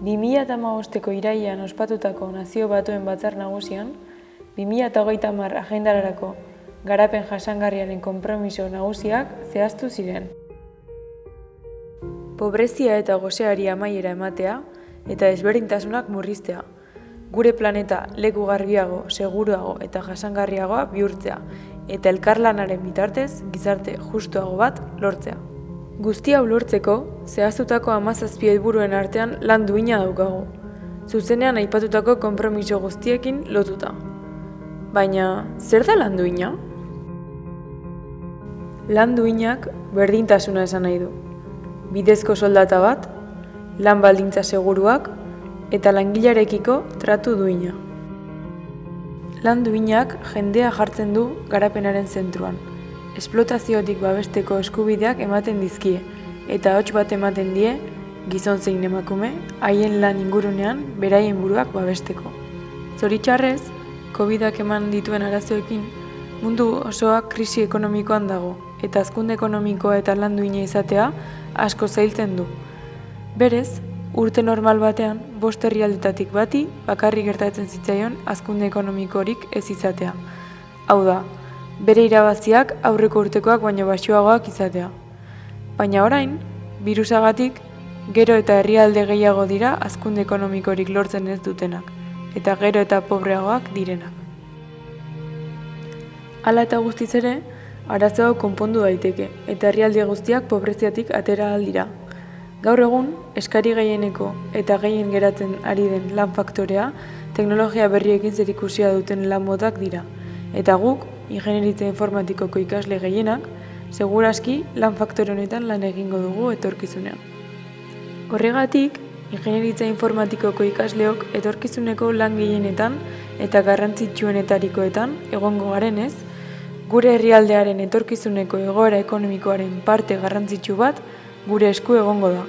2008ko iraian ospatutako nazio batuen batzar nagusian, 2008 mar agendararako garapen jasangarriaren konpromiso nagusiak zehaztu ziren. Pobrezia eta goseari amaiera ematea eta ezberdintasunak murriztea. Gure planeta leku garbiago, seguruago eta jasangarriagoa bihurtzea eta elkarlanaren bitartez gizarte justuago bat lortzea. Guztia ulortzeko, zehaztutako amazazpi helburuen artean lan duina daukagu. Zuzenean aipatutako konpromiso guztiekin lotuta. Baina, zer da lan duina? Lan duinak berdintasuna esan nahi du. Bidezko soldata bat, lan baldintza seguruak eta langilarekiko tratu duina. Lan duinak jendea jartzen du garapenaren zentruan. Esplotaziotik babesteko eskubideak ematen dizkie eta hots bat ematen die gizon zein emakume haien lan ingurunean beraien buruak babesteko. Zoritxarrez, COVIDak eman dituen arazoekin mundu osoak krisi ekonomikoan dago eta azkunde ekonomikoa eta lan duina izatea asko zailtzen du. Berez, urte normal batean, bost herrialdetatik bati bakarrik gertatzen zitzaion azkunde ekonomikorik ez izatea. Hau da, bere irabaziak aurreko urtekoak baino baxuagoak izatea. Baina orain, virusagatik, gero eta herrialde gehiago dira azkunde ekonomikorik lortzen ez dutenak, eta gero eta pobreagoak direnak. Hala eta guztiz ere, arazo hau konpondu daiteke eta herrialde guztiak pobreziatik atera aldira. Gaur egun, eskari gehieneko eta gehien geratzen ari den lan faktorea teknologia berriekin zerikusia duten lan modak dira. Eta guk, ingenieritza informatikoko ikasle gehienak, seguraski lan faktore honetan lan egingo dugu etorkizunean. Horregatik, ingenieritza informatikoko ikasleok etorkizuneko lan gehienetan eta garrantzitsuenetarikoetan egongo garenez, gure herrialdearen etorkizuneko egoera ekonomikoaren parte garrantzitsu bat gure esku egongo da.